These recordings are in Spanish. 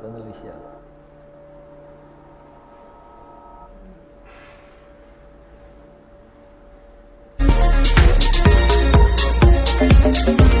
dan Malaysia. thank you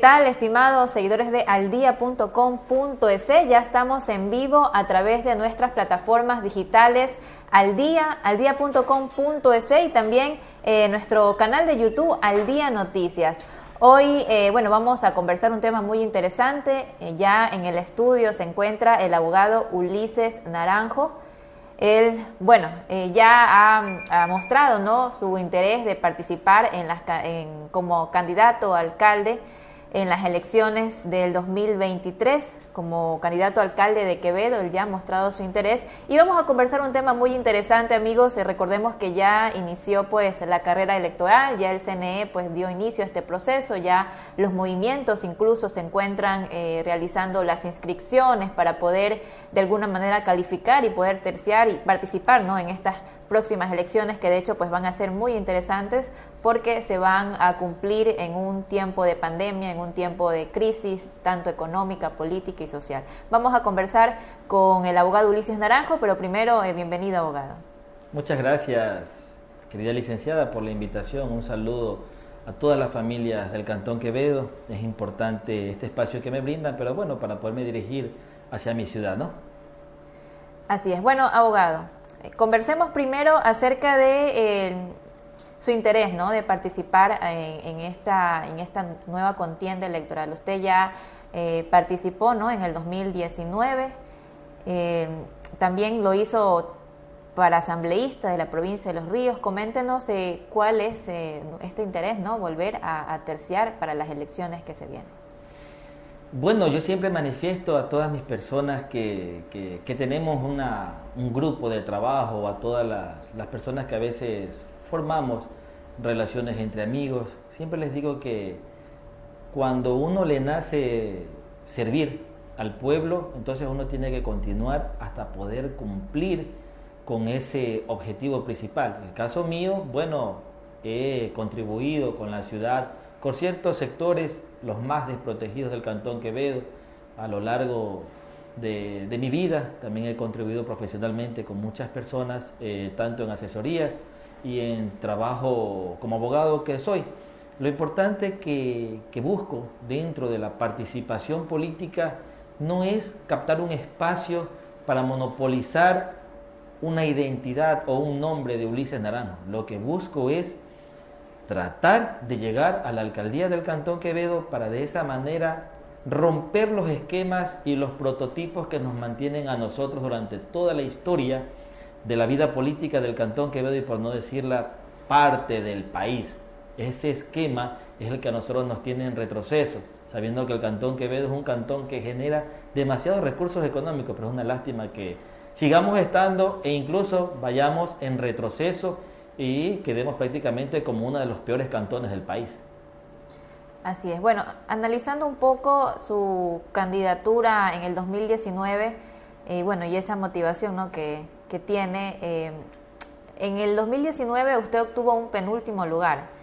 tal, estimados seguidores de aldia.com.es? Ya estamos en vivo a través de nuestras plataformas digitales Aldía, aldia.com.es y también eh, nuestro canal de YouTube Aldía Noticias. Hoy, eh, bueno, vamos a conversar un tema muy interesante. Eh, ya en el estudio se encuentra el abogado Ulises Naranjo. Él, bueno, ya ha, mostrado ¿no? su interés de participar en las, en, como candidato a alcalde en las elecciones del 2023 como candidato a alcalde de Quevedo, él ya ha mostrado su interés. Y vamos a conversar un tema muy interesante amigos, eh, recordemos que ya inició pues la carrera electoral, ya el CNE pues dio inicio a este proceso, ya los movimientos incluso se encuentran eh, realizando las inscripciones para poder de alguna manera calificar y poder terciar y participar en estas próximas elecciones que de hecho pues van a ser muy interesantes porque se van a cumplir en un tiempo de pandemia, en un tiempo de crisis tanto económica, política y social. Vamos a conversar con el abogado Ulises Naranjo, pero primero eh, bienvenido abogado. Muchas gracias, querida licenciada, por la invitación. Un saludo a todas las familias del Cantón Quevedo. Es importante este espacio que me brindan, pero bueno, para poderme dirigir hacia mi ciudad, ¿no? Así es. Bueno, abogado, Conversemos primero acerca de eh, su interés ¿no? de participar eh, en, esta, en esta nueva contienda electoral. Usted ya eh, participó ¿no? en el 2019, también lo hizo para asambleísta de la provincia de Los Ríos. Coméntenos cuál es este interés, ¿no? volver a, a terciar para las elecciones que se vienen. Bueno, yo siempre manifiesto a todas mis personas que, tenemos un grupo de trabajo, a todas las, personas que a veces formamos relaciones entre amigos, siempre les digo que cuando uno le nace servir al pueblo, entonces uno tiene que continuar hasta poder cumplir con ese objetivo principal. En el caso mío, bueno, he contribuido con la ciudad, con ciertos sectores los más desprotegidos del Cantón Quevedo a lo largo de, mi vida. También he contribuido profesionalmente con muchas personas, eh, tanto en asesorías y en trabajo como abogado que soy. Lo importante que, busco dentro de la participación política no es captar un espacio para monopolizar una identidad o un nombre de Ulises Naranjo. Lo que busco es tratar de llegar a la alcaldía del Cantón Quevedo para de esa manera romper los esquemas y los prototipos que nos mantienen a nosotros durante toda la historia de la vida política del Cantón Quevedo y por no decir la parte del país. Ese esquema es el que a nosotros nos tiene en retroceso, sabiendo que el Cantón Quevedo es un cantón que genera demasiados recursos económicos, pero es una lástima que sigamos estando e incluso vayamos en retroceso y quedemos prácticamente como uno de los peores cantones del país. Así es. Bueno, analizando un poco su candidatura en el 2019, eh, bueno, y esa motivación ¿no? que, que tiene, eh, en el 2019 usted obtuvo un penúltimo lugar.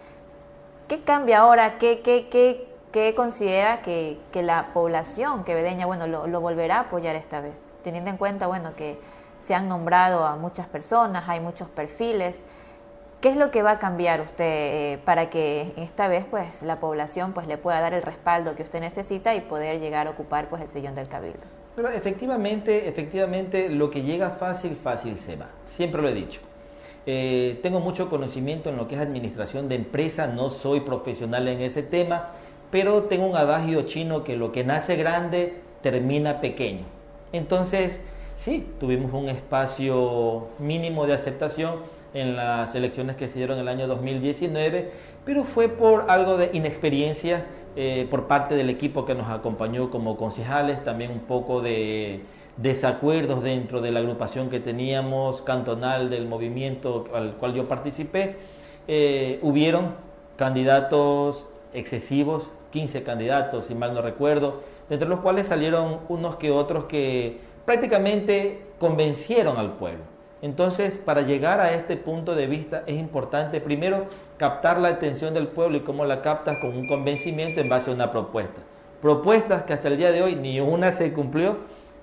¿Qué cambia ahora? ¿Qué, qué, qué, qué considera que, la población quevedeña, bueno, lo, volverá a apoyar esta vez? Teniendo en cuenta, bueno, que se han nombrado a muchas personas, hay muchos perfiles. ¿Qué es lo que va a cambiar usted eh, para que esta vez pues la población pues le pueda dar el respaldo que usted necesita y poder llegar a ocupar pues el sillón del cabildo? Efectivamente, efectivamente lo que llega fácil, fácil se va. Siempre lo he dicho. Eh, tengo mucho conocimiento en lo que es administración de empresas, no soy profesional en ese tema, pero tengo un adagio chino que lo que nace grande termina pequeño. Entonces, sí, tuvimos un espacio mínimo de aceptación en las elecciones que se dieron en el año 2019, pero fue por algo de inexperiencia eh, por parte del equipo que nos acompañó como concejales, también un poco de desacuerdos dentro de la agrupación que teníamos cantonal del movimiento al cual yo participé. Eh, hubieron candidatos excesivos 15 candidatos, si mal no recuerdo, entre los cuales salieron unos que otros que prácticamente convencieron al pueblo. Entonces, para llegar a este punto de vista es importante primero captar la atención del pueblo y cómo la captas con un convencimiento en base a una propuesta. Propuestas que hasta el día de hoy ni una se cumplió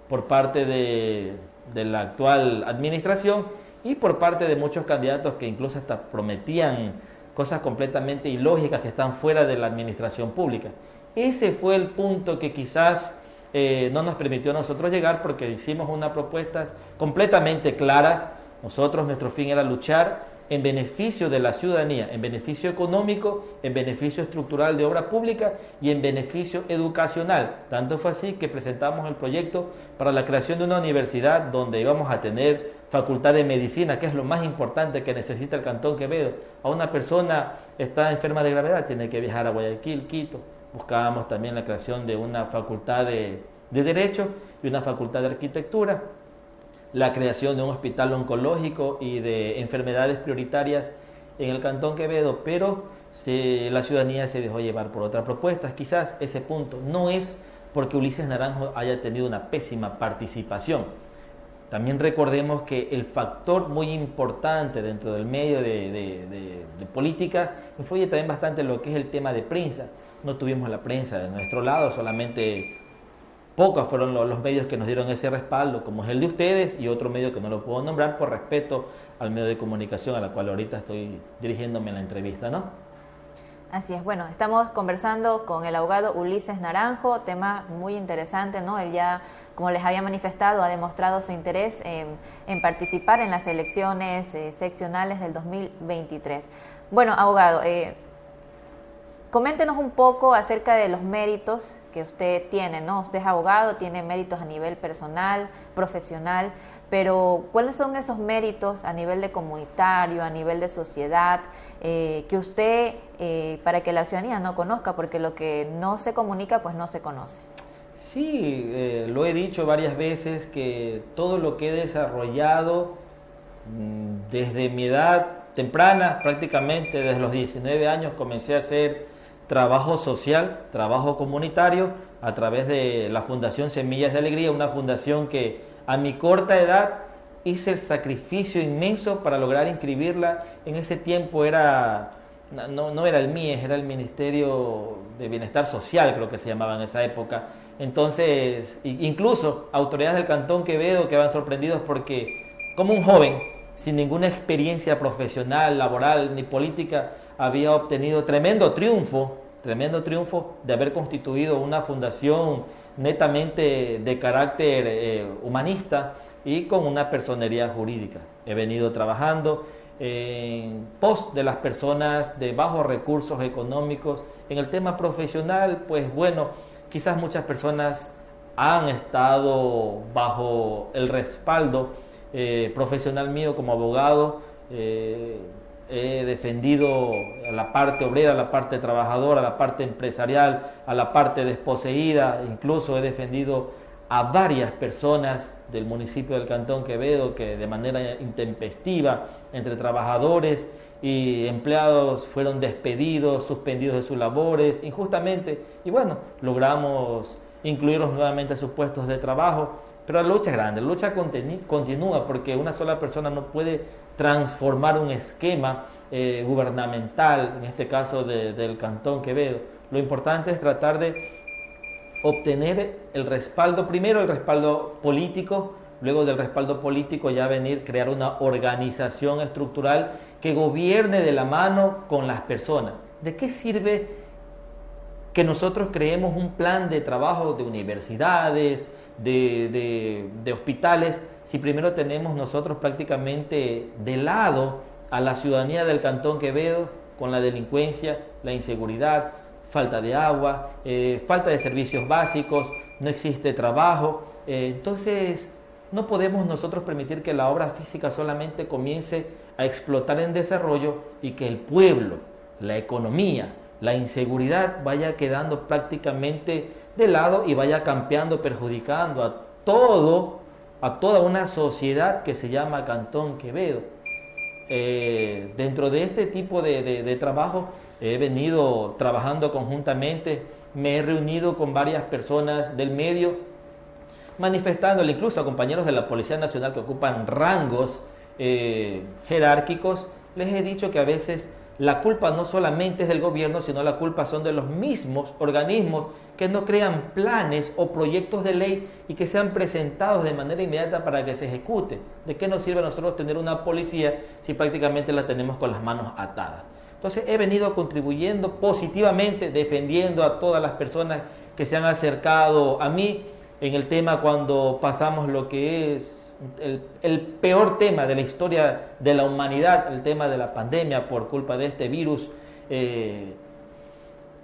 por parte de, la actual administración y por parte de muchos candidatos que incluso hasta prometían cosas completamente ilógicas que están fuera de la administración pública. Ese fue el punto que quizás eh, no nos permitió a nosotros llegar porque hicimos unas propuestas completamente claras. Nosotros, nuestro fin era luchar en beneficio de la ciudadanía, en beneficio económico, en beneficio estructural de obra pública y en beneficio educacional. Tanto fue así que presentamos el proyecto para la creación de una universidad donde íbamos a tener facultad de medicina, que es lo más importante que necesita el Cantón Quevedo. A una persona está enferma de gravedad, tiene que viajar a Guayaquil, Quito, buscábamos también la creación de una facultad de, Derecho y una facultad de Arquitectura, la creación de un hospital oncológico y de enfermedades prioritarias en el Cantón Quevedo, pero la ciudadanía se dejó llevar por otras propuestas. Quizás ese punto no es porque Ulises Naranjo haya tenido una pésima participación. También recordemos que el factor muy importante dentro del medio de, de política influye también bastante en lo que es el tema de prensa no tuvimos la prensa de nuestro lado, solamente pocos fueron los, medios que nos dieron ese respaldo, como es el de ustedes y otro medio que no lo puedo nombrar por respeto al medio de comunicación a la cual ahorita estoy dirigiéndome en la entrevista, ¿no? Así es, bueno, estamos conversando con el abogado Ulises Naranjo, tema muy interesante, ¿no? Él ya, como les había manifestado, ha demostrado su interés en, participar en las elecciones eh, seccionales del 2023. Bueno, abogado, eh, Coméntenos un poco acerca de los méritos que usted tiene, ¿no? Usted es abogado, tiene méritos a nivel personal, profesional, pero ¿cuáles son esos méritos a nivel de comunitario, a nivel de sociedad, eh, que usted, eh, para que la ciudadanía no conozca, porque lo que no se comunica, pues no se conoce? Sí, eh, lo he dicho varias veces que todo lo que he desarrollado mm, desde mi edad temprana, prácticamente desde los 19 años, comencé a hacer trabajo social, trabajo comunitario a través de la Fundación Semillas de Alegría, una fundación que a mi corta edad hice el sacrificio inmenso para lograr inscribirla. En ese tiempo era, no, no era el MIES, era el Ministerio de Bienestar Social, creo que se llamaba en esa época. Entonces, incluso autoridades del Cantón Quevedo quedaban sorprendidos porque como un joven, sin ninguna experiencia profesional, laboral ni política, había obtenido tremendo triunfo, tremendo triunfo de haber constituido una fundación netamente de carácter eh, humanista y con una personería jurídica. He venido trabajando en pos de las personas de bajos recursos económicos. En el tema profesional, pues bueno, quizás muchas personas han estado bajo el respaldo eh, profesional mío como abogado. Eh, he defendido a la parte obrera, a la parte trabajadora, a la parte empresarial, a la parte desposeída, incluso he defendido a varias personas del municipio del Cantón Quevedo que de manera intempestiva, entre trabajadores y empleados, fueron despedidos, suspendidos de sus labores injustamente, y bueno, logramos incluirlos nuevamente a sus puestos de trabajo. Pero la lucha es grande, la lucha continúa porque una sola persona no puede transformar un esquema eh, gubernamental, en este caso del Cantón Quevedo. Lo importante es tratar de obtener el respaldo, primero el respaldo político, luego del respaldo político ya venir crear una organización estructural que gobierne de la mano con las personas. ¿De qué sirve que nosotros creemos un plan de trabajo de universidades, de, de hospitales, si primero tenemos nosotros prácticamente de lado a la ciudadanía del Cantón Quevedo con la delincuencia, la inseguridad, falta de agua, eh, falta de servicios básicos, no existe trabajo. Eh, entonces, no podemos nosotros permitir que la obra física solamente comience a explotar en desarrollo y que el pueblo, la economía, la inseguridad vaya quedando prácticamente de lado y vaya campeando, perjudicando a todo a toda una sociedad que se llama Cantón Quevedo. eh, dentro de este tipo de, trabajo he venido trabajando conjuntamente, me he reunido con varias personas del medio, manifestándole incluso a compañeros de la Policía Nacional que ocupan rangos eh, jerárquicos, les he dicho que a veces la culpa no solamente es del gobierno, sino la culpa son de los mismos organismos que no crean planes o proyectos de ley y que sean presentados de manera inmediata para que se ejecute. ¿De qué nos sirve a nosotros tener una policía si prácticamente la tenemos con las manos atadas? Entonces he venido contribuyendo positivamente, defendiendo a todas las personas que se han acercado a mí en el tema cuando pasamos lo que es el, peor tema de la historia de la humanidad, el tema de la pandemia por culpa de este virus. Eh,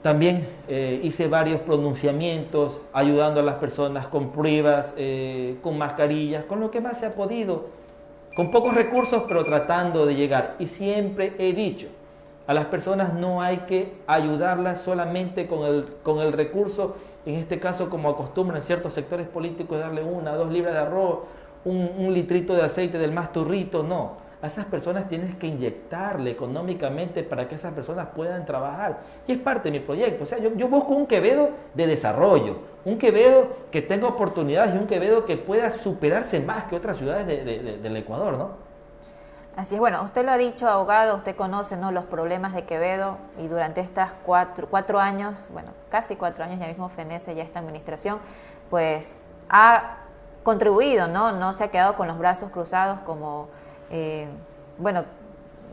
también eh, hice varios pronunciamientos ayudando a las personas con pruebas, eh, con mascarillas, con lo que más se ha podido, con pocos recursos, pero tratando de llegar. Y siempre he dicho, a las personas no hay que ayudarlas solamente con el, con el recurso, en este caso como acostumbran ciertos sectores políticos, darle una, dos libras de arroz un, litrito de aceite del más turrito, no. A esas personas tienes que inyectarle económicamente para que esas personas puedan trabajar. Y es parte de mi proyecto. O sea, yo, busco un Quevedo de desarrollo, un Quevedo que tenga oportunidades y un Quevedo que pueda superarse más que otras ciudades del Ecuador, ¿no? Así es, bueno, usted lo ha dicho, abogado, usted conoce ¿no? los problemas de Quevedo y durante estas cuatro, cuatro años, bueno, casi cuatro años, ya mismo fenece ya esta administración, pues ha contribuido, ¿no? No se ha quedado con los brazos cruzados como, eh, bueno,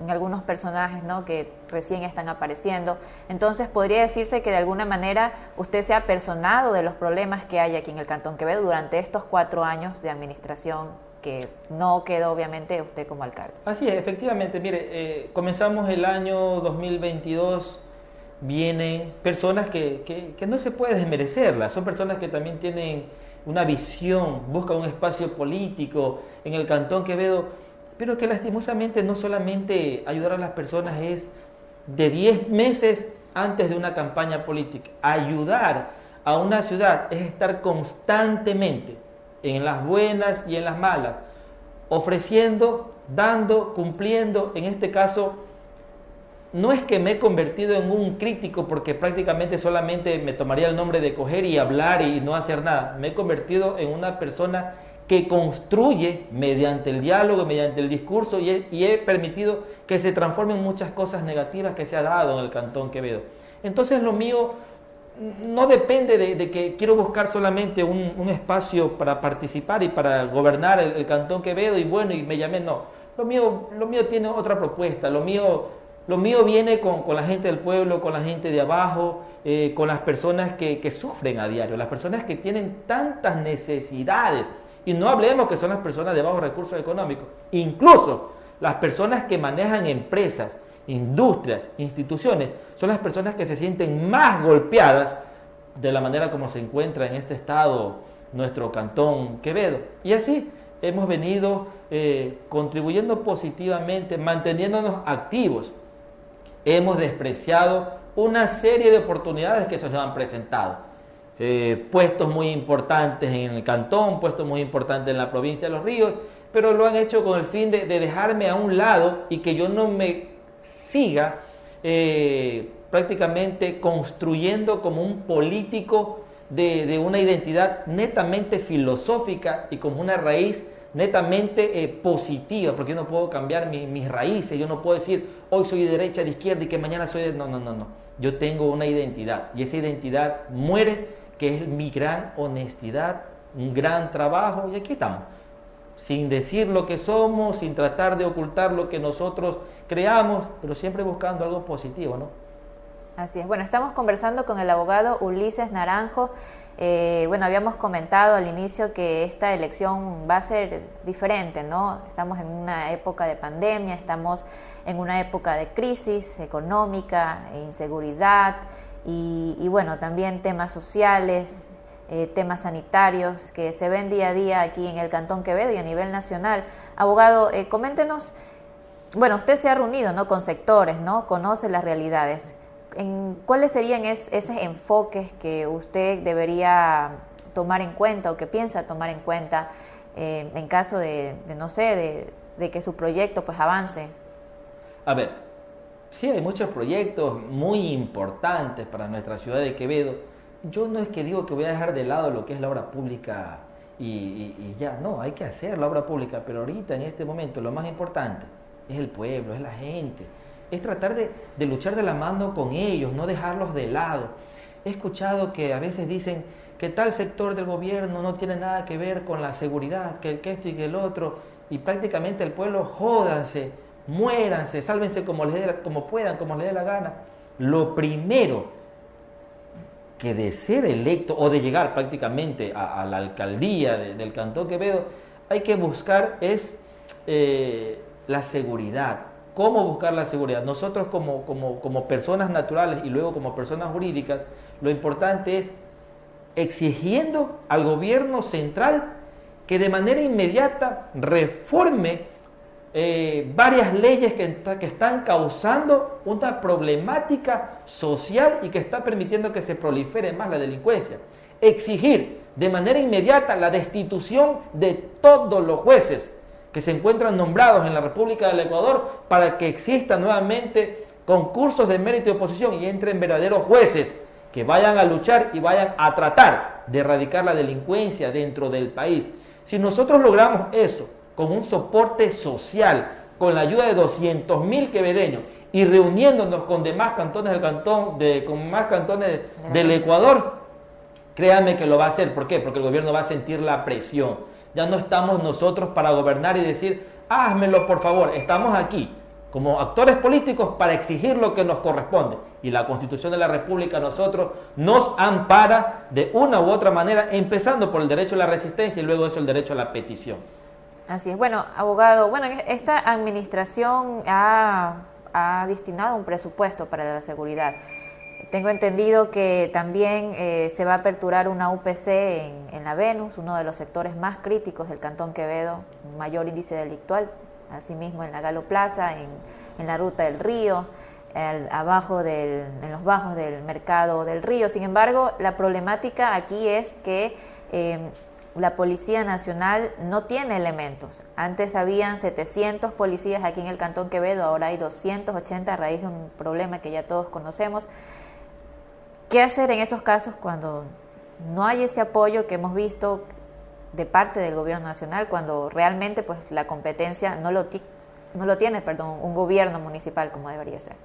en algunos personajes, ¿no? Que recién están apareciendo. Entonces, podría decirse que de alguna manera usted se ha personado de los problemas que hay aquí en el Cantón Quevedo durante estos cuatro años de administración que no quedó obviamente usted como alcalde. Así es, efectivamente. Mire, eh, comenzamos el año 2022 vienen personas que, que, que, no se puede desmerecerlas, son personas que también tienen una visión, busca un espacio político en el Cantón Quevedo, pero que lastimosamente no solamente ayudar a las personas es de 10 meses antes de una campaña política. Ayudar a una ciudad es estar constantemente en las buenas y en las malas, ofreciendo, dando, cumpliendo, en este caso, no es que me he convertido en un crítico porque prácticamente solamente me tomaría el nombre de coger y hablar y no hacer nada. Me he convertido en una persona que construye mediante el diálogo, mediante el discurso y he, permitido que se transformen muchas cosas negativas que se ha dado en el Cantón Quevedo. Entonces lo mío no depende de, que quiero buscar solamente un, espacio para participar y para gobernar el, Cantón Quevedo y bueno, y me llamé, no. Lo mío, lo mío tiene otra propuesta, lo mío lo mío viene con, la gente del pueblo, con la gente de abajo, eh, con las personas que, sufren a diario, las personas que tienen tantas necesidades. Y no hablemos que son las personas de bajos recursos económicos, incluso las personas que manejan empresas, industrias, instituciones, son las personas que se sienten más golpeadas de la manera como se encuentra en este estado nuestro cantón Quevedo. Y así hemos venido eh, contribuyendo positivamente, manteniéndonos activos hemos despreciado una serie de oportunidades que se nos han presentado. Eh, puestos muy importantes en el cantón, puestos muy importantes en la provincia de Los Ríos, pero lo han hecho con el fin de, dejarme a un lado y que yo no me siga eh, prácticamente construyendo como un político de, una identidad netamente filosófica y como una raíz netamente eh, positiva, porque yo no puedo cambiar mis raíces, yo no puedo decir hoy soy de derecha, de izquierda y que mañana soy de... No, no, no, no. Yo tengo una identidad y esa identidad muere, que es mi gran honestidad, un gran trabajo y aquí estamos. Sin decir lo que somos, sin tratar de ocultar lo que nosotros creamos, pero siempre buscando algo positivo, ¿no? Así es. Bueno, estamos conversando con el abogado Ulises Naranjo. Eh, bueno, habíamos comentado al inicio que esta elección va a ser diferente, ¿no? Estamos en una época de pandemia, estamos en una época de crisis económica, e inseguridad y, bueno, también temas sociales, eh, temas sanitarios que se ven día a día aquí en el Cantón Quevedo y a nivel nacional. Abogado, eh, coméntenos, bueno, usted se ha reunido, ¿no? Con sectores, ¿no? Conoce las realidades ¿cuáles serían esos enfoques que usted debería tomar en cuenta o que piensa tomar en cuenta eh, en caso de, no sé, de, que su proyecto pues avance? a ver, sí hay muchos proyectos muy importantes para nuestra ciudad de Quevedo. Yo no es que digo que voy a dejar de lado lo que es la obra pública y, ya, no, hay que hacer la obra pública, pero ahorita en este momento lo más importante es el pueblo, es la gente, es tratar de, luchar de la mano con ellos, no dejarlos de lado. He escuchado que a veces dicen que tal sector del gobierno no tiene nada que ver con la seguridad, que, que esto y que el otro, y prácticamente el pueblo jódanse, muéranse, sálvense como, les como puedan, como les dé la gana. Lo primero que de ser electo o de llegar prácticamente a, la alcaldía del Cantón Quevedo, hay que buscar es eh, la seguridad. ¿Cómo buscar la seguridad? Nosotros como, como, como personas naturales y luego como personas jurídicas, lo importante es exigiendo al gobierno central que de manera inmediata reforme eh, varias leyes que, que, están causando una problemática social y que está permitiendo que se prolifere más la delincuencia. Exigir de manera inmediata la destitución de todos los jueces que se encuentran nombrados en la República del Ecuador para que existan nuevamente concursos de mérito y oposición y entren verdaderos jueces que vayan a luchar y vayan a tratar de erradicar la delincuencia dentro del país. Si nosotros logramos eso con un soporte social, con la ayuda de 200 mil quevedeños y reuniéndonos con demás cantones del cantón, de, con más cantones del Ecuador, créanme que lo va a hacer. ¿Por qué? Porque el gobierno va a sentir la presión. Ya no estamos nosotros para gobernar y decir, házmelo por favor, estamos aquí como actores políticos para exigir lo que nos corresponde. Y la Constitución de la República a nosotros nos ampara de una u otra manera, empezando por el derecho a la resistencia y luego eso el derecho a la petición. Así es. Bueno, abogado, bueno, esta administración ha, destinado un presupuesto para la seguridad. Tengo entendido que también eh, se va a aperturar una UPC en, en, la Venus, uno de los sectores más críticos del Cantón Quevedo, mayor índice delictual, asimismo en la Galo Plaza, en, la Ruta del Río, abajo del, en los bajos del mercado del río. Sin embargo, la problemática aquí es que em, la Policía Nacional no tiene elementos. Antes habían 700 policías aquí en el Cantón Quevedo, ahora hay 280 a raíz de un problema que ya todos conocemos. ¿Qué hacer en esos casos cuando no hay ese apoyo que hemos visto de parte del gobierno nacional cuando realmente pues la competencia no lo, no lo tiene perdón, un gobierno municipal como debería ser.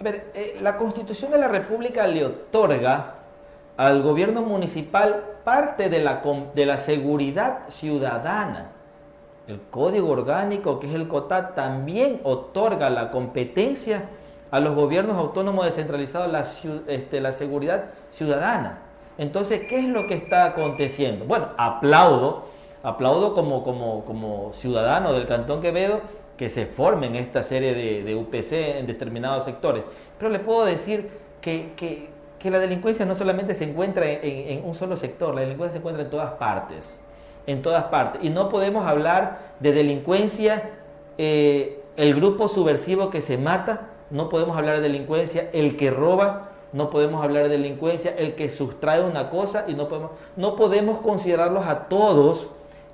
A ver, eh, la constitución de la República le otorga al gobierno municipal parte de la, de la seguridad ciudadana. El código orgánico, que es el COTAT, también otorga la competencia a los gobiernos autónomos descentralizados la, este, la seguridad ciudadana. Entonces, ¿qué es lo que está aconteciendo? Bueno, aplaudo, aplaudo como, como, como ciudadano del Cantón Quevedo que se formen esta serie de, UPC en determinados sectores. Pero le puedo decir que, la delincuencia no solamente se encuentra en, un solo sector, la delincuencia se encuentra en todas partes, en todas partes. Y no podemos hablar de delincuencia, eh, el grupo subversivo que se mata, no podemos hablar de delincuencia, el que roba, no podemos hablar de delincuencia, el que sustrae una cosa y no podemos, no podemos considerarlos a todos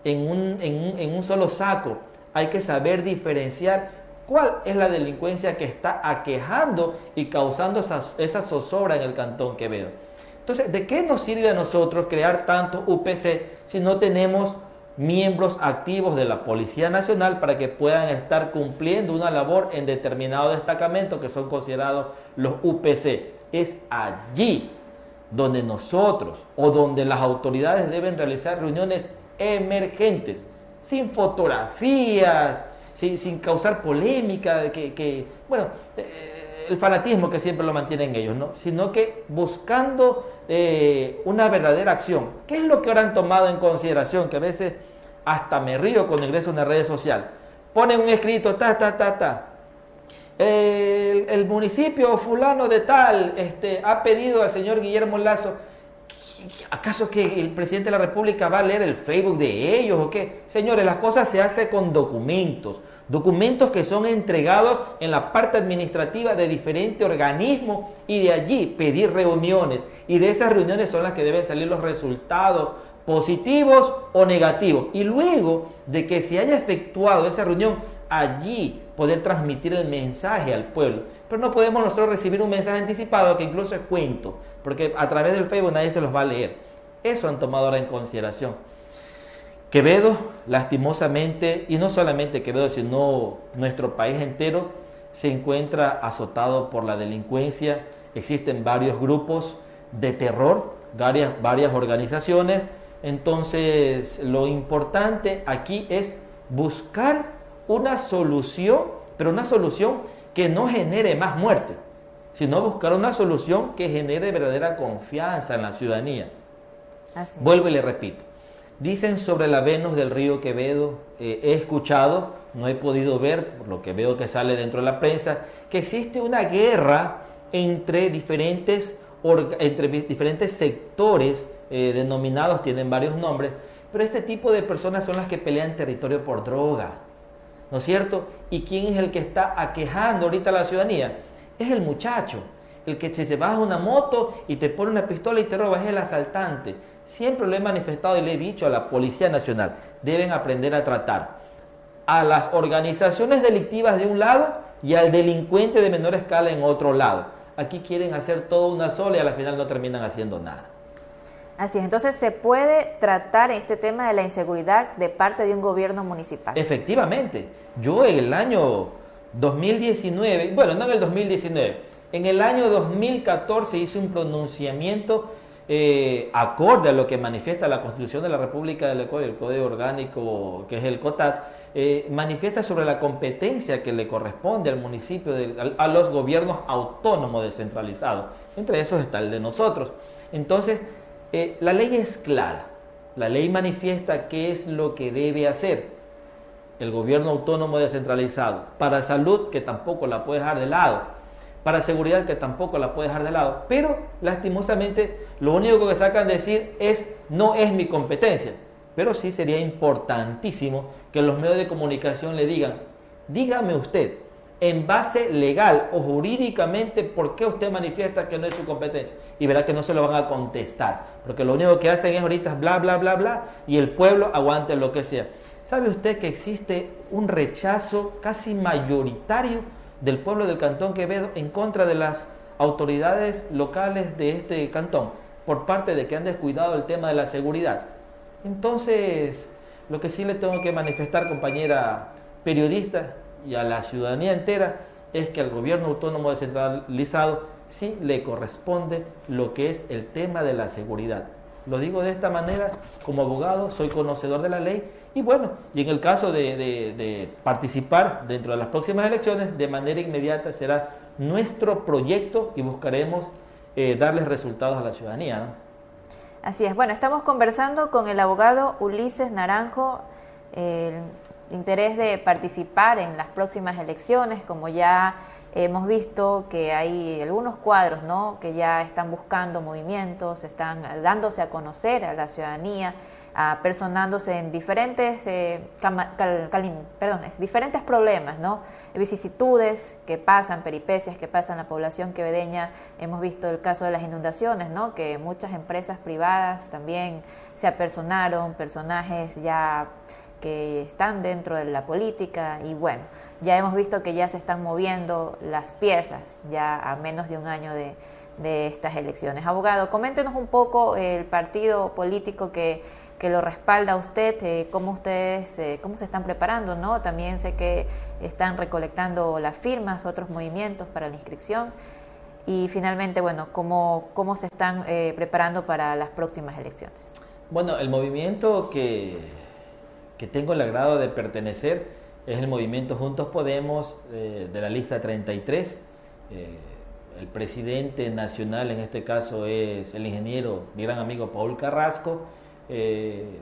en un, en un, solo saco. Hay que saber diferenciar cuál es la delincuencia que está aquejando y causando esa, esa zozobra en el Cantón Quevedo. Entonces, ¿de qué nos sirve a nosotros crear tantos UPC si no tenemos miembros activos de la Policía Nacional para que puedan estar cumpliendo una labor en determinado destacamento que son considerados los UPC? es allí donde nosotros o donde las autoridades deben realizar reuniones emergentes, sin fotografías, sin, causar polémica, que, que bueno, eh, el fanatismo que siempre lo mantienen ellos, ¿no? sino que buscando eh, una verdadera acción. ¿Qué es lo que ahora han tomado en consideración? Que a veces hasta me río con ingreso en las redes sociales. Ponen un escrito, ta, ta, ta, ta el, municipio fulano de tal este, ha pedido al señor Guillermo Lazo, ¿acaso que el presidente de la República va a leer el Facebook de ellos o qué? Señores, las cosas se hacen con documentos, documentos que son entregados en la parte administrativa de diferentes organismos y de allí pedir reuniones y de esas reuniones son las que deben salir los resultados positivos o negativos. Y luego de que se haya efectuado esa reunión, allí poder transmitir el mensaje al pueblo. Pero no podemos nosotros recibir un mensaje anticipado que incluso es cuento, porque a través del Facebook nadie se los va a leer. Eso han tomado ahora en consideración. Quevedo, lastimosamente, y no solamente Quevedo, sino nuestro país entero, se encuentra azotado por la delincuencia. Existen varios grupos de terror, varias, varias organizaciones. Entonces, lo importante aquí es buscar una solución, pero una solución que no genere más muerte, sino buscar una solución que genere verdadera confianza en la ciudadanía. Vuelvo y le repito. Dicen sobre la Venus del río Quevedo, eh, he escuchado, no he podido ver, por lo que veo que sale dentro de la prensa, que existe una guerra entre diferentes, entre diferentes sectores eh, denominados, tienen varios nombres, pero este tipo de personas son las que pelean territorio por droga, ¿no es cierto? ¿Y quién es el que está aquejando ahorita a la ciudadanía? Es el muchacho, el que se baja una moto y te pone una pistola y te roba, es el asaltante. Siempre lo he manifestado y le he dicho a la Policía Nacional, deben aprender a tratar a las organizaciones delictivas de un lado y al delincuente de menor escala en otro lado. Aquí quieren hacer todo una sola y a la final no terminan haciendo nada. Así es, entonces se puede tratar este tema de la inseguridad de parte de un gobierno municipal. Efectivamente, yo en el año 2019, bueno, no en el 2019, en el año 2014 hice un pronunciamiento eh, acorde a lo que manifiesta la Constitución de la República del Ecuador, el Código Orgánico, que es el COTAT, eh, manifiesta sobre la competencia que le corresponde al municipio, a, los gobiernos autónomos descentralizados. Entre esos está el de nosotros. Entonces, eh, la ley es clara. La ley manifiesta qué es lo que debe hacer el gobierno autónomo descentralizado. Para salud, que tampoco la puede dejar de lado para seguridad que tampoco la puede dejar de lado. Pero lastimosamente lo único que sacan decir es no es mi competencia. Pero sí sería importantísimo que los medios de comunicación le digan, dígame usted, en base legal o jurídicamente, ¿por qué usted manifiesta que no es su competencia? Y verá que no se lo van a contestar, porque lo único que hacen es ahorita bla, bla, bla, bla, y el pueblo aguante lo que sea. ¿Sabe usted que existe un rechazo casi mayoritario del pueblo del Cantón Quevedo en contra de las autoridades locales de este cantón por parte de que han descuidado el tema de la seguridad. Entonces, lo que sí le tengo que manifestar, compañera periodista, y a la ciudadanía entera, es que al gobierno autónomo descentralizado sí le corresponde lo que es el tema de la seguridad. Lo digo de esta manera, como abogado, soy conocedor de la ley y bueno, y en el caso de, participar dentro de las próximas elecciones, de manera inmediata será nuestro proyecto y buscaremos eh, darles resultados a la ciudadanía. Así es. Bueno, estamos conversando con el abogado Ulises Naranjo. El interés de participar en las próximas elecciones, como ya hemos visto que hay algunos cuadros ¿no? que ya están buscando movimientos, están dándose a conocer a la ciudadanía personándose en diferentes, eh, perdón, diferentes problemas, ¿no? vicisitudes que pasan, peripecias que pasan la población quevedeña. Hemos visto el caso de las inundaciones, ¿no? que muchas empresas privadas también se apersonaron, personajes ya que están dentro de la política y bueno, ya hemos visto que ya se están moviendo las piezas ya a menos de un año de, de estas elecciones. Abogado, coméntenos un poco el partido político que que lo respalda usted, eh, cómo ustedes, eh, cómo se están preparando, ¿no? También sé que están recolectando las firmas, otros movimientos para la inscripción y finalmente, bueno, cómo, cómo se están eh, preparando para las próximas elecciones. Bueno, el movimiento que, que tengo el agrado de pertenecer es el movimiento Juntos Podemos de la lista 33. el presidente nacional en este caso es el ingeniero, mi gran amigo Paul Carrasco, eh,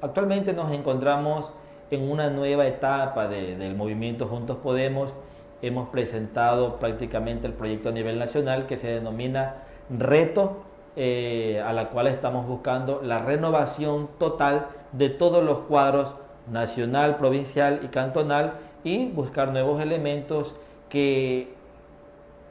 actualmente nos encontramos en una nueva etapa del movimiento Juntos Podemos. Hemos presentado prácticamente el proyecto a nivel nacional que se denomina Reto, eh, a la cual estamos buscando la renovación total de todos los cuadros nacional, provincial y cantonal y buscar nuevos elementos que,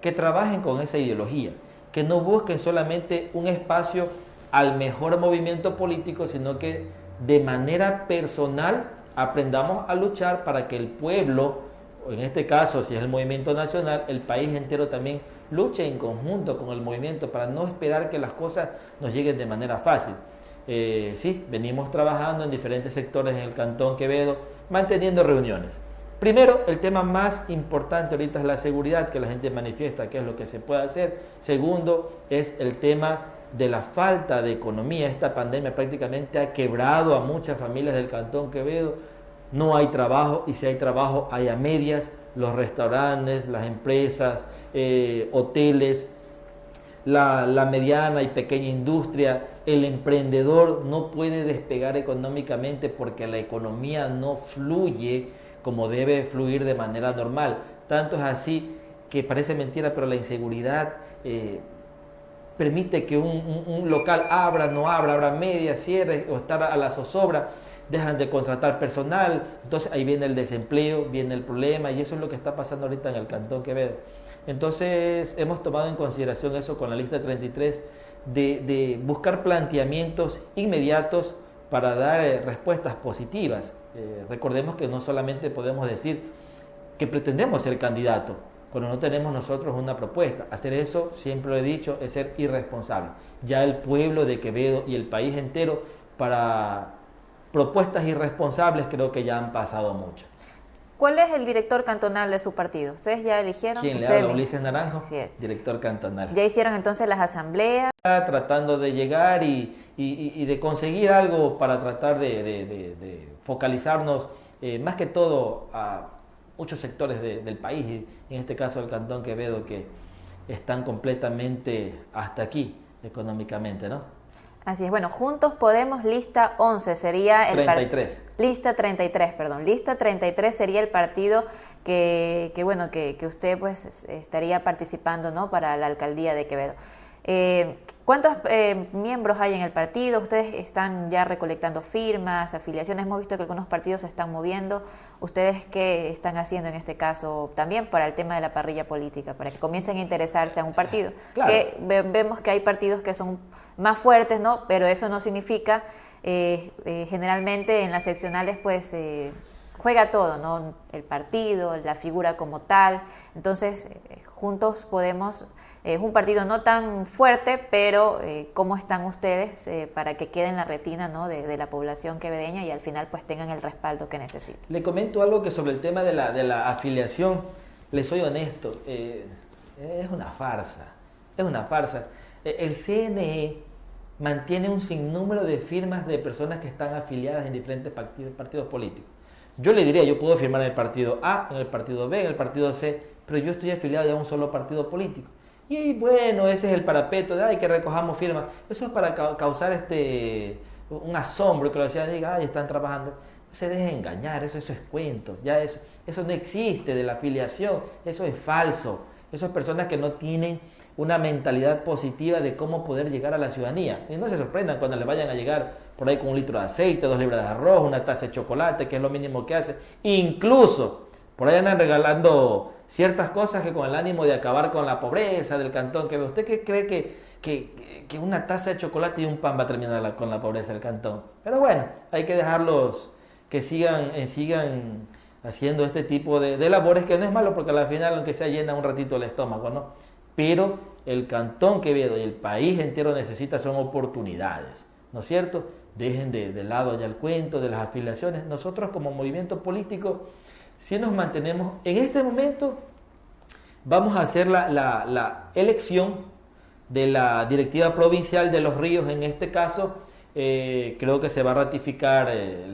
que trabajen con esa ideología, que no busquen solamente un espacio al mejor movimiento político, sino que de manera personal aprendamos a luchar para que el pueblo en este caso, si es el movimiento nacional, el país entero también luche en conjunto con el movimiento para no esperar que las cosas nos lleguen de manera fácil. Eh, sí, venimos trabajando en diferentes sectores en el Cantón Quevedo, manteniendo reuniones. Primero, el tema más importante ahorita es la seguridad, que la gente manifiesta qué es lo que se puede hacer. Segundo, es el tema de la falta de economía. Esta pandemia prácticamente ha quebrado a muchas familias del Cantón Quevedo. No hay trabajo y si hay trabajo hay a medias. Los restaurantes, las empresas, eh, hoteles, la, la mediana y pequeña industria, el emprendedor no puede despegar económicamente porque la economía no fluye como debe fluir de manera normal. Tanto es así que parece mentira, pero la inseguridad eh, permite que un, local abra, no abra, abra media, cierre o estar a la zozobra, dejan de contratar personal, entonces ahí viene el desempleo, viene el problema y eso es lo que está pasando ahorita en el Cantón Quevedo. Entonces hemos tomado en consideración eso con la lista 33 de, buscar planteamientos inmediatos para dar eh, respuestas positivas. Eh, recordemos que no solamente podemos decir que pretendemos ser candidato, cuando no tenemos nosotros una propuesta. Hacer eso, siempre lo he dicho, es ser irresponsable. Ya el pueblo de Quevedo y el país entero para propuestas irresponsables creo que ya han pasado mucho. ¿Cuál es el director cantonal de su partido? ¿Ustedes ya eligieron? ¿Quién le habla? Ulises Naranjo, director cantonal. ¿Ya hicieron entonces las asambleas? Tratando de llegar y, de conseguir algo para tratar de, focalizarnos eh, más que todo a muchos sectores del país, en este caso el Cantón Quevedo, que están completamente hasta aquí económicamente, ¿no? Así es, bueno, Juntos Podemos, lista 11 sería el 33. Lista 33, perdón. Lista 33 sería el partido que, que bueno, que, que, usted pues estaría participando, ¿no? Para la alcaldía de Quevedo. Eh, ¿Cuántos eh, miembros hay en el partido? Ustedes están ya recolectando firmas, afiliaciones. Hemos visto que algunos partidos se están moviendo. ¿Ustedes qué están haciendo en este caso también para el tema de la parrilla política, para que comiencen a interesarse a un partido? Que vemos que hay partidos que son más fuertes, ¿no? Pero eso no significa, eh, eh, generalmente en las seccionales, pues juega todo, ¿no? El partido, la figura como tal. Entonces, juntos podemos es un partido no tan fuerte, pero eh, ¿cómo están ustedes eh, para que quede en la retina ¿no? de, la población quevedeña y al final pues tengan el respaldo que necesitan? Le comento algo que sobre el tema de la, de la afiliación, le soy honesto, es una farsa, es una farsa. E, el CNE mantiene un sinnúmero de firmas de personas que están afiliadas en diferentes partidos, partidos políticos. Yo le diría, yo puedo firmar en el partido A, en el partido B, en el partido C, pero yo estoy afiliado a un solo partido político. Y bueno, ese es el parapeto de, ay, que recojamos firmas. Eso es para causar este, un asombro, que lo decían, diga, ay, están trabajando. No se dejen engañar, eso, eso es cuento, ya eso, eso no existe de la afiliación, eso es falso. Eso es personas que no tienen una mentalidad positiva de cómo poder llegar a la ciudadanía. Y no se sorprendan cuando le vayan a llegar por ahí con un litro de aceite, dos libras de arroz, una taza de chocolate, que es lo mínimo que hace. Incluso por ahí andan regalando ciertas cosas que con el ánimo de acabar con la pobreza del cantón que. ¿Usted qué cree que, que, una taza de chocolate y un pan va a terminar con la pobreza del cantón? Pero bueno, hay que dejarlos que sigan, eh, sigan haciendo este tipo de, labores, que no es malo porque al final, aunque sea llena un ratito el estómago, ¿no? Pero el cantón Quevedo y el país entero necesita son oportunidades, ¿no es cierto? Dejen de, de lado ya el cuento de las afiliaciones. Nosotros como movimiento político si nos mantenemos en este momento, vamos a hacer la, elección de la directiva provincial de los ríos, en este caso, eh, creo que se va a ratificar eh,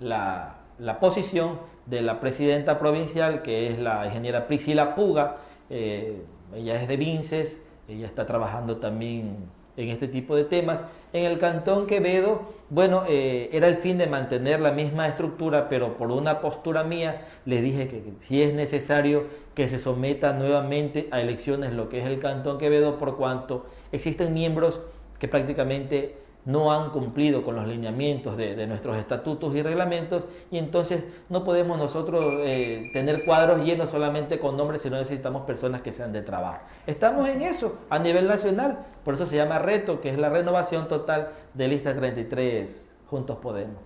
la, posición de la presidenta provincial, que es la ingeniera Priscila Puga, eh, ella es de Vinces, ella está trabajando también en este tipo de temas. En el Cantón Quevedo, bueno, eh, era el fin de mantener la misma estructura, pero por una postura mía le dije que, si es necesario que se someta nuevamente a elecciones lo que es el Cantón Quevedo, por cuanto existen miembros que prácticamente no han cumplido con los lineamientos de, nuestros estatutos y reglamentos y entonces no podemos nosotros eh, tener cuadros llenos solamente con nombres, sino necesitamos personas que sean de trabajo. Estamos en eso a nivel nacional, por eso se llama reto, que es la renovación total de lista 33, Juntos Podemos.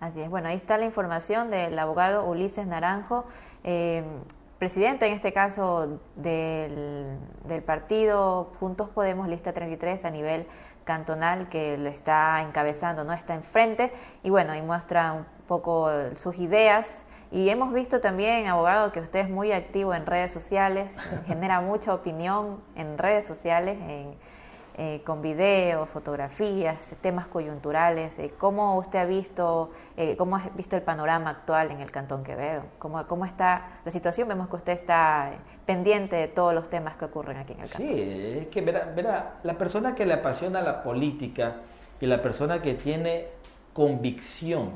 Así es, bueno, ahí está la información del abogado Ulises Naranjo eh, presidente, en este caso, del, del, partido Juntos Podemos, lista 33 a nivel cantonal, que lo está encabezando, no está enfrente, y bueno, y muestra un poco sus ideas. Y hemos visto también, abogado, que usted es muy activo en redes sociales, genera mucha opinión en redes sociales, en eh, con videos, fotografías, temas coyunturales. Eh, ¿Cómo usted ha visto, eh, cómo ha visto el panorama actual en el Cantón Quevedo? ¿Cómo, ¿Cómo está la situación? Vemos que usted está pendiente de todos los temas que ocurren aquí en el Cantón. Sí, es que verá, verá, la persona que le apasiona la política y la persona que tiene convicción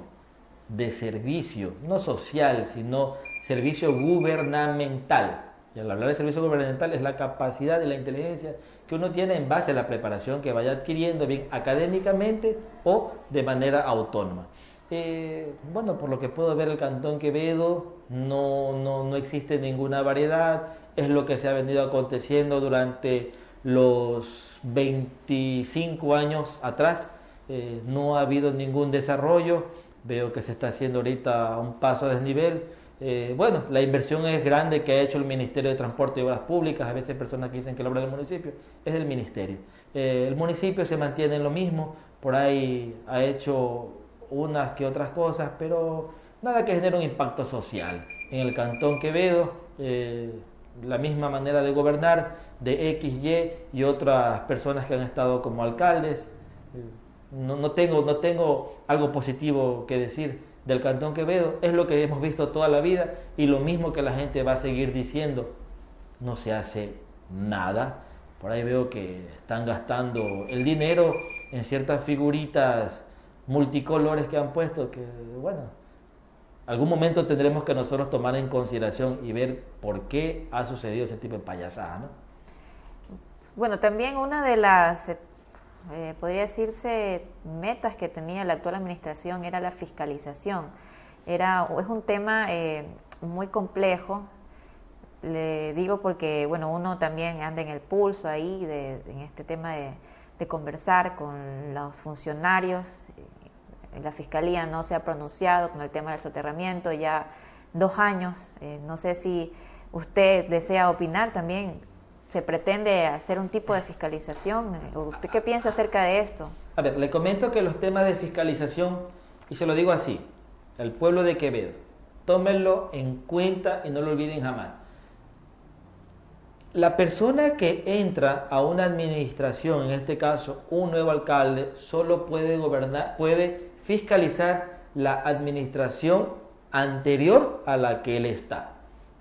de servicio, no social, sino servicio gubernamental. Y al hablar de servicio gubernamental es la capacidad y la inteligencia que uno tiene en base a la preparación que vaya adquiriendo, bien académicamente o de manera autónoma. Eh, bueno, por lo que puedo ver el Cantón Quevedo no, no, no, existe ninguna variedad, es lo que se ha venido aconteciendo durante los 25 años atrás, eh, no ha habido ningún desarrollo, veo que se está haciendo ahorita un paso a desnivel, eh, bueno, la inversión es grande que ha hecho el Ministerio de Transporte y Obras Públicas. A veces personas que dicen que la obra del municipio es del Ministerio. Eh, el municipio se mantiene en lo mismo, por ahí ha hecho unas que otras cosas, pero nada que genere un impacto social. En el Cantón Quevedo, eh, la misma manera de gobernar de XY y otras personas que han estado como alcaldes. No, no, tengo, no tengo algo positivo que decir del Cantón Quevedo es lo que hemos visto toda la vida y lo mismo que la gente va a seguir diciendo. No se hace nada. Por ahí veo que están gastando el dinero en ciertas figuritas multicolores que han puesto, que bueno, algún momento tendremos que nosotros tomar en consideración y ver por qué ha sucedido ese tipo de payasada, ¿no? Bueno, también una de las eh, podría decirse, metas que tenía la actual administración era la fiscalización. Era, es un tema eh, muy complejo, le digo porque, bueno, uno también anda en el pulso ahí de, en este tema de, conversar con los funcionarios. La fiscalía no se ha pronunciado con el tema del soterramiento ya dos años. Eh, no sé si usted desea opinar también se pretende hacer un tipo de fiscalización. ¿Usted qué piensa acerca de esto? A ver, le comento que los temas de fiscalización, y se lo digo así, el pueblo de Quevedo, tómenlo en cuenta y no lo olviden jamás. La persona que entra a una administración, en este caso un nuevo alcalde, solo puede gobernar, puede fiscalizar la administración anterior a la que él está.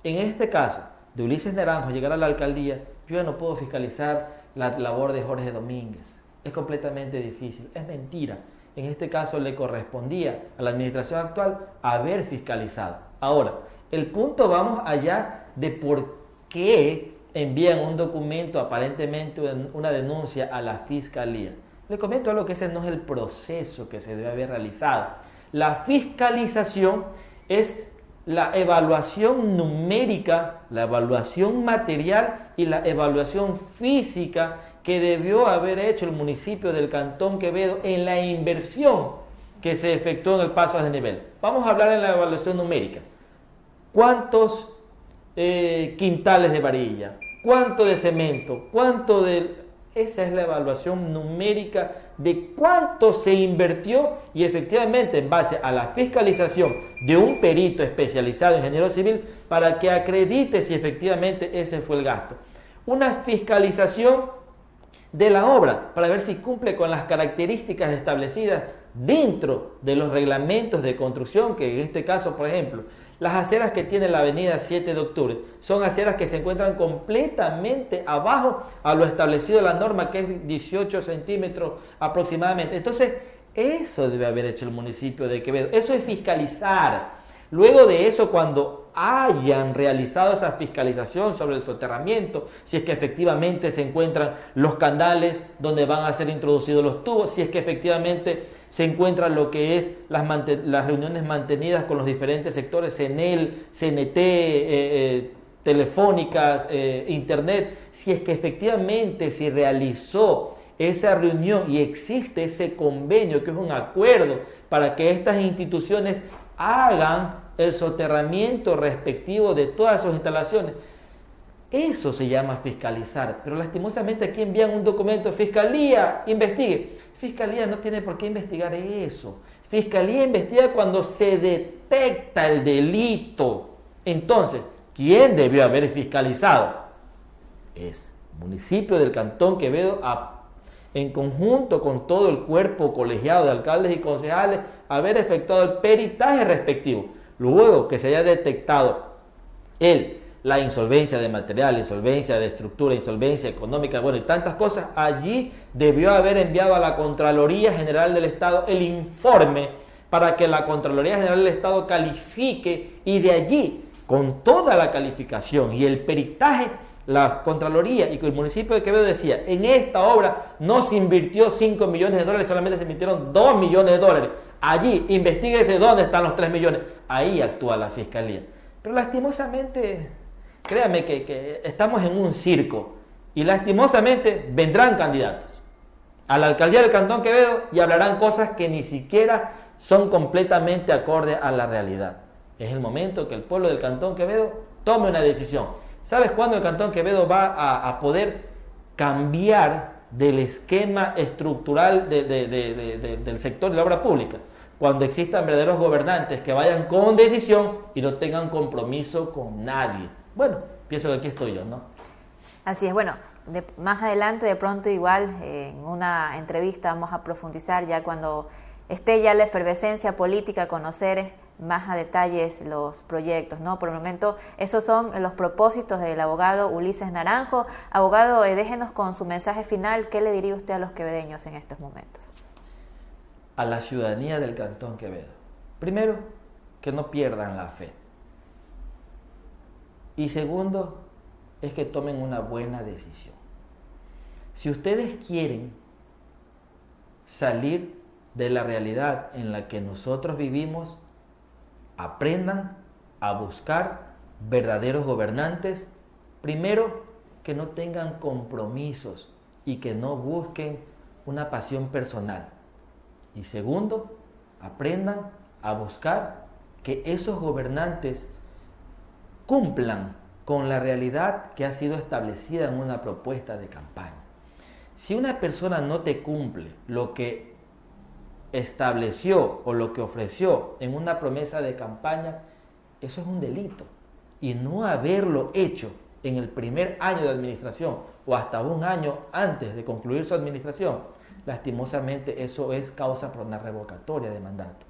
En este caso, de Ulises Naranjo llegar a la alcaldía, yo no puedo fiscalizar la labor de Jorge Domínguez. Es completamente difícil. Es mentira. En este caso le correspondía a la administración actual haber fiscalizado. Ahora, el punto vamos allá de por qué envían un documento, aparentemente una denuncia a la fiscalía. Le comento algo que ese no es el proceso que se debe haber realizado. La fiscalización es la evaluación numérica, la evaluación material y la evaluación física que debió haber hecho el municipio del Cantón Quevedo en la inversión que se efectuó en el paso a desnivel. Vamos a hablar en la evaluación numérica. ¿Cuántos eh, quintales de varilla? ¿Cuánto de cemento? ¿Cuánto de esa es la evaluación numérica de cuánto se invirtió y efectivamente en base a la fiscalización de un perito especializado en ingeniero civil para que acredite si efectivamente ese fue el gasto. Una fiscalización de la obra para ver si cumple con las características establecidas dentro de los reglamentos de construcción, que en este caso, por ejemplo, las aceras que tiene la avenida 7 de octubre son aceras que se encuentran completamente abajo a lo establecido en la norma, que es 18 centímetros aproximadamente. Entonces, eso debe haber hecho el municipio de Quevedo. Eso es fiscalizar. Luego de eso, cuando hayan realizado esa fiscalización sobre el soterramiento, si es que efectivamente se encuentran los canales donde van a ser introducidos los tubos, si es que efectivamente se encuentra lo que es las, reuniones mantenidas con los diferentes sectores, CENEL, CNT, eh, eh, telefónicas, eh, internet, si es que efectivamente se realizó esa reunión y existe ese convenio, que es un acuerdo para que estas instituciones hagan el soterramiento respectivo de todas sus instalaciones. Eso se llama fiscalizar, pero lastimosamente aquí envían un documento, Fiscalía, investigue. Fiscalía no tiene por qué investigar eso. Fiscalía investiga cuando se detecta el delito. Entonces, ¿quién debió haber fiscalizado? Es municipio del Cantón Quevedo en conjunto con todo el cuerpo colegiado de alcaldes y concejales haber efectuado el peritaje respectivo. Luego que se haya detectado el la insolvencia de material, insolvencia de estructura, insolvencia económica, bueno, y tantas cosas, allí debió haber enviado a la Contraloría General del Estado el informe para que la Contraloría General del Estado califique y de allí, con toda la calificación y el peritaje, la Contraloría y el municipio de Quevedo decía, en esta obra no se invirtió 5 millones de dólares, solamente se invirtieron 2 millones de dólares. Allí, investiguese dónde están los 3 millones. Ahí actúa la Fiscalía. Pero lastimosamente Créame que, estamos en un circo y lastimosamente vendrán candidatos a la alcaldía del Cantón Quevedo y hablarán cosas que ni siquiera son completamente acorde a la realidad. Es el momento que el pueblo del Cantón Quevedo tome una decisión. ¿Sabes cuándo el Cantón Quevedo va a, poder cambiar del esquema estructural del sector de la obra pública? Cuando existan verdaderos gobernantes que vayan con decisión y no tengan compromiso con nadie. Bueno, pienso que aquí estoy yo, ¿no? Así es, bueno, más adelante de pronto igual en una entrevista vamos a profundizar ya cuando esté ya la efervescencia política, conocer más a detalles los proyectos, ¿no? Por el momento, esos son los propósitos del abogado Ulises Naranjo. Abogado, eh, déjenos con su mensaje final, ¿qué le diría usted a los quevedeños en estos momentos? A la ciudadanía del Cantón Quevedo. Primero, que no pierdan la fe. Y segundo, es que tomen una buena decisión. Si ustedes quieren salir de la realidad en la que nosotros vivimos, aprendan a buscar verdaderos gobernantes. Primero, que no tengan compromisos y que no busquen una pasión personal. Y segundo, aprendan a buscar que esos gobernantes cumplan con la realidad que ha sido establecida en una propuesta de campaña. Si una persona no te cumple lo que estableció o lo que ofreció en una promesa de campaña, eso es un delito. Y no haberlo hecho en el primer año de administración o hasta un año antes de concluir su administración, lastimosamente eso es causa por una revocatoria de mandato.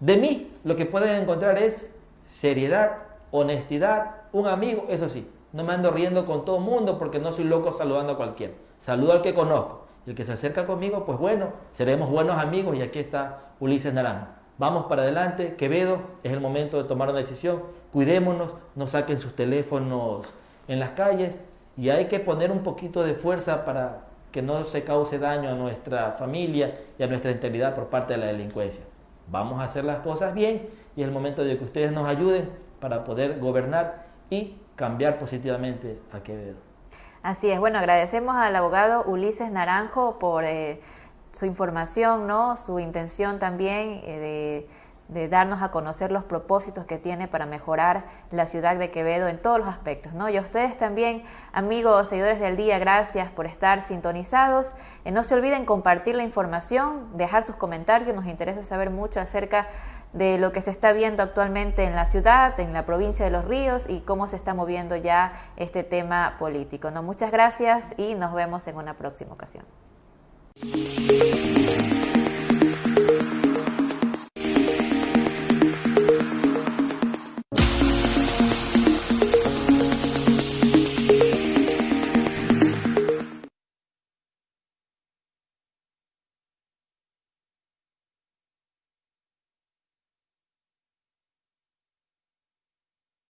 De mí lo que pueden encontrar es seriedad, honestidad, un amigo, eso sí, no me ando riendo con todo el mundo porque no soy loco saludando a cualquiera. Saludo al que conozco. Y el que se acerca conmigo, pues bueno, seremos buenos amigos y aquí está Ulises Naranjo. Vamos para adelante, Quevedo, es el momento de tomar una decisión. Cuidémonos, no saquen sus teléfonos en las calles y hay que poner un poquito de fuerza para que no se cause daño a nuestra familia y a nuestra integridad por parte de la delincuencia. Vamos a hacer las cosas bien y es el momento de que ustedes nos ayuden para poder gobernar y cambiar positivamente a Quevedo. Así es, bueno, agradecemos al abogado Ulises Naranjo por eh, su información, ¿no? su intención también eh, de de darnos a conocer los propósitos que tiene para mejorar la ciudad de Quevedo en todos los aspectos. ¿no? Y a ustedes también, amigos, seguidores del día, gracias por estar sintonizados. Eh, no se olviden compartir la información, dejar sus comentarios, nos interesa saber mucho acerca de lo que se está viendo actualmente en la ciudad, en la provincia de Los Ríos y cómo se está moviendo ya este tema político. ¿no? Muchas gracias y nos vemos en una próxima ocasión.